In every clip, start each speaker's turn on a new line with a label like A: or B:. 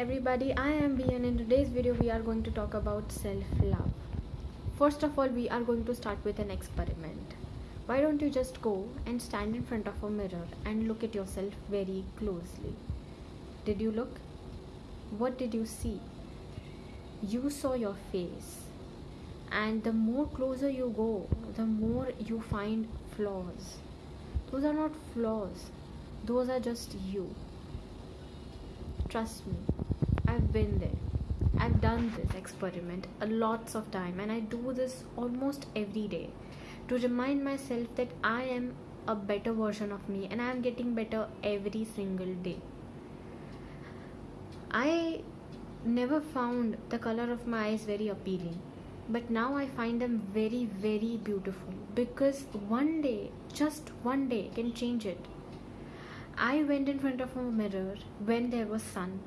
A: everybody, I am Bee and in today's video we are going to talk about self-love. First of all, we are going to start with an experiment. Why don't you just go and stand in front of a mirror and look at yourself very closely. Did you look? What did you see? You saw your face. And the more closer you go, the more you find flaws. Those are not flaws. Those are just you Trust me, I've been there. I've done this experiment a lots of time and I do this almost every day to remind myself that I am a better version of me and I am getting better every single day. I never found the color of my eyes very appealing but now I find them very very beautiful because one day just one day can change it I went in front of a mirror when there was sun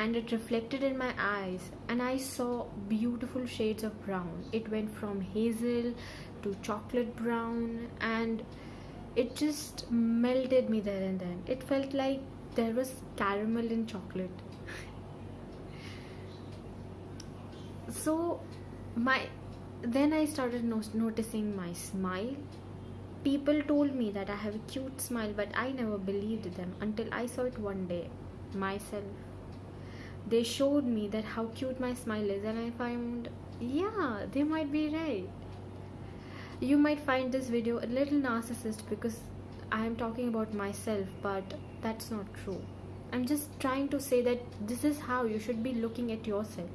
A: and it reflected in my eyes and I saw beautiful shades of brown. It went from hazel to chocolate brown and it just melted me there and then. It felt like there was caramel in chocolate. so my then I started no- noticing my smile People told me that I have a cute smile, but I never believed them until I saw it one day myself. They showed me that how cute my smile is, and I found, yeah, they might be right. You might find this video a little narcissist because I am talking about myself, but that's not true. I'm just trying to say that this is how you should be looking at yourself.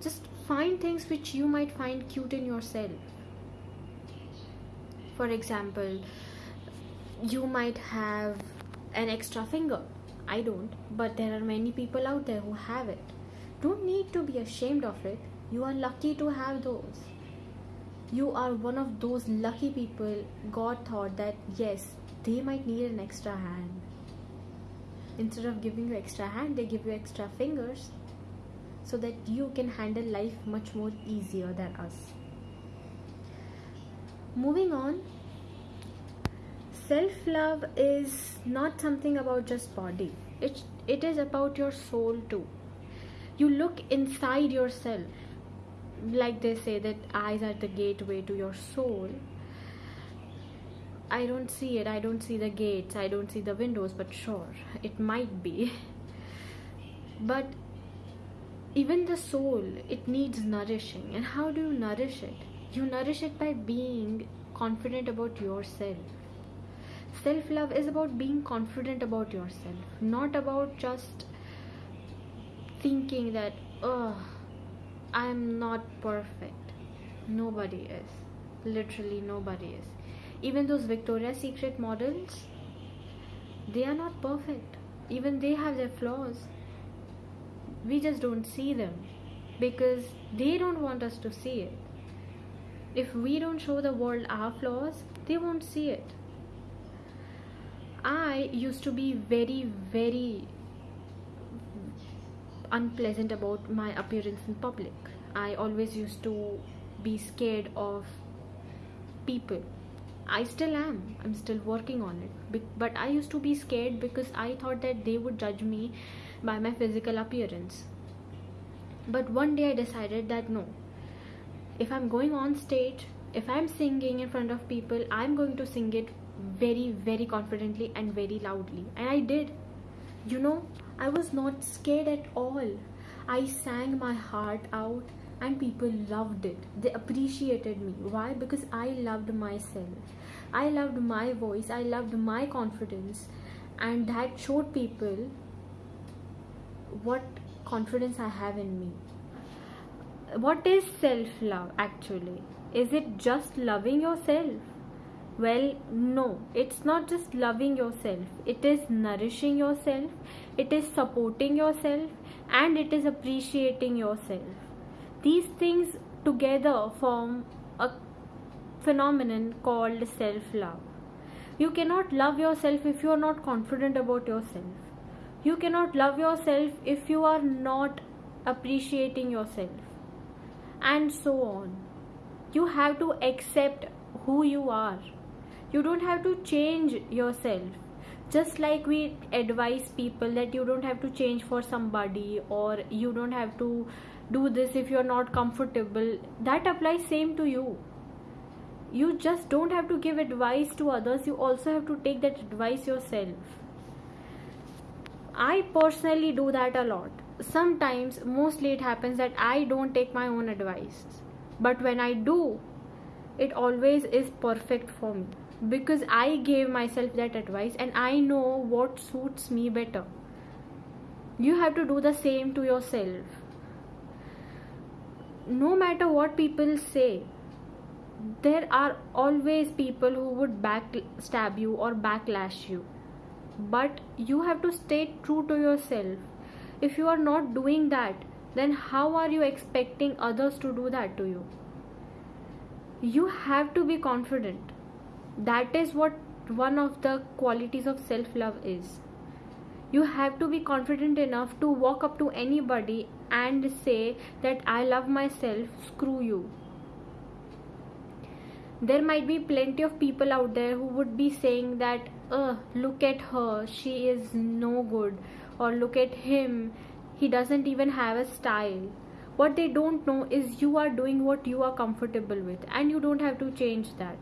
A: Just find things which you might find cute in yourself for example you might have an extra finger i don't but there are many people out there who have it. Don't need to be ashamed of it. You are lucky to have those. You are one of those lucky people god thought that yes they might need an extra hand. Instead of giving you extra hand they give you extra fingers so that you can handle life much more easier than us. Moving on self love is not something about just body. It it is about your soul too. You look inside yourself. Like they say that eyes are the gateway to your soul. I don't see it. I don't see the gates. I don't see the windows but sure it might be. But even the soul it needs nourishing. And how do you nourish it? You nourish it by being confident about yourself self love is about being confident about yourself not about just thinking that oh i am not perfect. Nobody is. Literally nobody is. Even those victoria's secret models they are not perfect. Even they have their flaws. We just don't see them because they don't want us to see it. If we don't show the world our flaws, they won't see it. I used to be very, very unpleasant about my appearance in public. I always used to be scared of people. I still am. I'm still working on it. But I used to be scared because I thought that they would judge me by my physical appearance. But one day I decided that no, if i'm going on stage if i'm singing in front of people i'm going to sing it very very confidently and very loudly. And i did. You know i was not scared at all. I sang my heart out and people loved it. They appreciated me. Why? Because i loved myself. I loved my voice. I loved my confidence. And that showed people what confidence i have in me. What is self love actually? Is it just loving yourself? Well, no, it's not just loving yourself, it is nourishing yourself, it is supporting yourself, and it is appreciating yourself. These things together form a phenomenon called self love. You cannot love yourself if you are not confident about yourself. You cannot love yourself if you are not appreciating yourself and so on. You have to accept who you are. You don't have to change yourself. just like we advise people that you don't have to change for somebody or you don't have to do this if you're not comfortable that applies same to you. You just don't have to give advice to others. You also have to take that advice yourself. I personally do that a lot. Sometimes mostly it happens that i don't take my own advice. But when i do it always is perfect for me because i gave myself that advice and i know what suits me better. You have to do the same to yourself. No matter what people say there are always people who would backstab you or backlash you. But you have to stay true to yourself. If you are not doing that then how are you expecting others to do that to you? You have to be confident that is what one of the qualities of self love is you have to be confident enough to walk up to anybody and say that I love myself, screw you. There might be plenty of people out there who would be saying that, uh, look at her, she is no good, or look at him, he doesn't even have a style. What they don't know is you are doing what you are comfortable with, and you don't have to change that.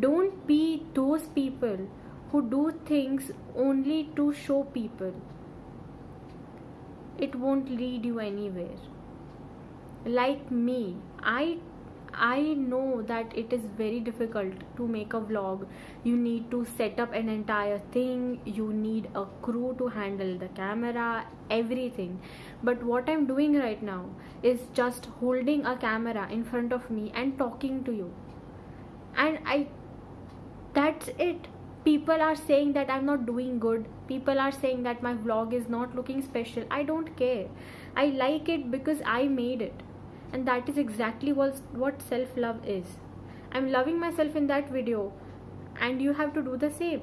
A: Don't be those people who do things only to show people. It won't lead you anywhere. Like me i i know that it is very difficult to make a vlog. You need to set up an entire thing. You need a crew to handle the camera everything. But what i'm doing right now is just holding a camera in front of me and talking to you. And i that's it. People are saying that i'm not doing good. People are saying that my vlog is not looking special. I don't care. I like it because i made it. And that is exactly what, what self love is. I'm loving myself in that video. And you have to do the same.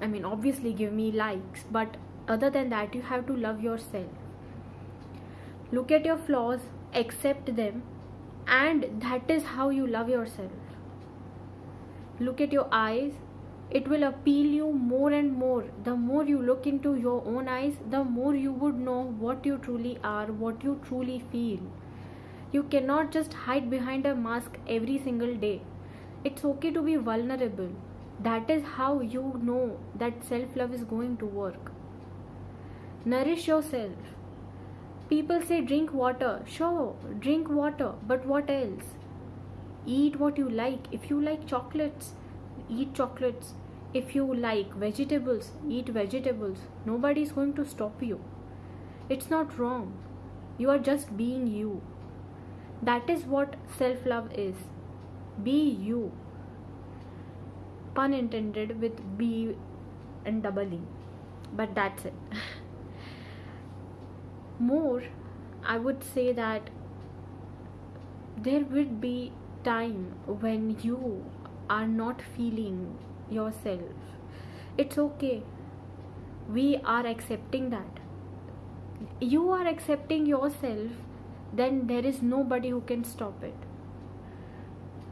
A: I mean obviously give me likes. But other than that you have to love yourself. Look at your flaws. Accept them. And that is how you love yourself look at your eyes. It will appeal you more and more. The more you look into your own eyes the more you would know what you truly are what you truly feel. You cannot just hide behind a mask every single day. It's okay to be vulnerable. That is how you know that self love is going to work. Nourish yourself. People say drink water. Sure drink water but what else eat what you like. If you like chocolates eat chocolates. If you like vegetables eat vegetables. Nobody is going to stop you. It's not wrong. You are just being you. That is what self love is. Be you. Pun intended with b and double e. But that's it. More i would say that there would be time when you are not feeling yourself it's okay. We are accepting that. You are accepting yourself then there is nobody who can stop it.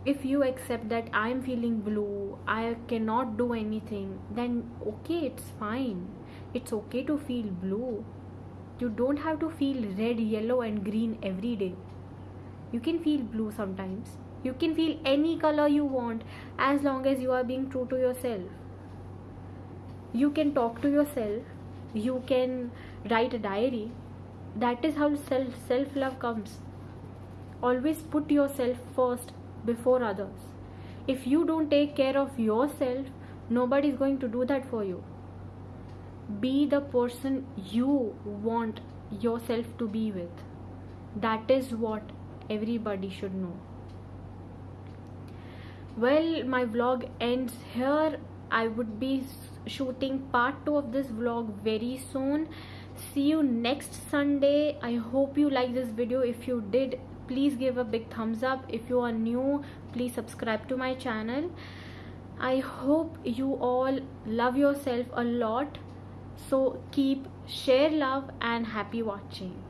A: If you accept that i am feeling blue i cannot do anything then okay it's fine. It's okay to feel blue. You don't have to feel red yellow and green every day. You can feel blue sometimes you can feel any color you want as long as you are being true to yourself. You can talk to yourself. You can write a diary. That is how self self love comes. Always put yourself first before others. If you don't take care of yourself nobody is going to do that for you. Be the person you want yourself to be with. That is what everybody should know well my vlog ends here. I would be shooting part 2 of this vlog very soon. See you next sunday. I hope you like this video. If you did please give a big thumbs up. If you are new please subscribe to my channel. I hope you all love yourself a lot. So keep share love and happy watching